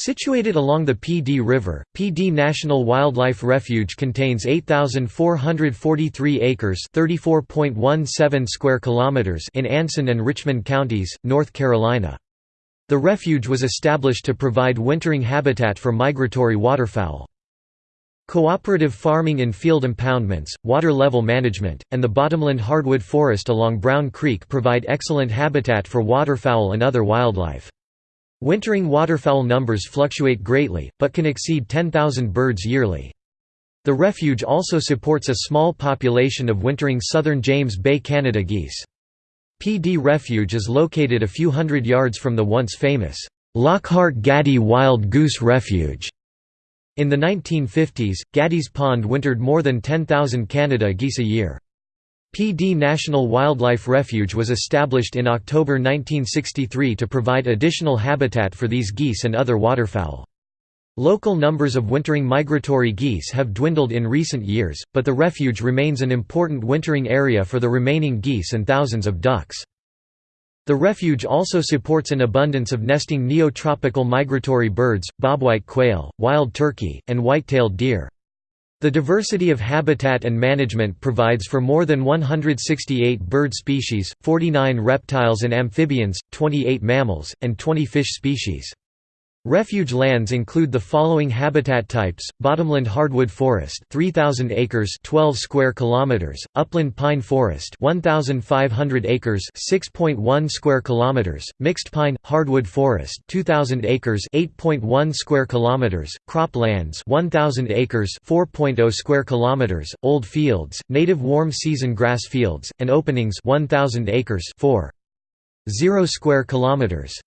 Situated along the Pee Dee River, Pee Dee National Wildlife Refuge contains 8,443 acres (34.17 square kilometers) in Anson and Richmond counties, North Carolina. The refuge was established to provide wintering habitat for migratory waterfowl. Cooperative farming in field impoundments, water level management, and the bottomland hardwood forest along Brown Creek provide excellent habitat for waterfowl and other wildlife. Wintering waterfowl numbers fluctuate greatly, but can exceed 10,000 birds yearly. The refuge also supports a small population of wintering southern James Bay Canada geese. Pee Dee Refuge is located a few hundred yards from the once famous Lockhart Gaddy Wild Goose Refuge. In the 1950s, Gaddy's Pond wintered more than 10,000 Canada geese a year. Dee National Wildlife Refuge was established in October 1963 to provide additional habitat for these geese and other waterfowl. Local numbers of wintering migratory geese have dwindled in recent years, but the refuge remains an important wintering area for the remaining geese and thousands of ducks. The refuge also supports an abundance of nesting neotropical migratory birds, bobwhite quail, wild turkey, and white-tailed deer. The diversity of habitat and management provides for more than 168 bird species, 49 reptiles and amphibians, 28 mammals, and 20 fish species. Refuge lands include the following habitat types: bottomland hardwood forest, 3000 acres, 12 square kilometers; upland pine forest, 1500 acres, 6.1 square kilometers; mixed pine hardwood forest, 2000 acres, 8.1 square kilometers; croplands, 1000 acres, 4.0 square kilometers; old fields, native warm season grass fields, and openings, 1000 acres, 4.0 square kilometers.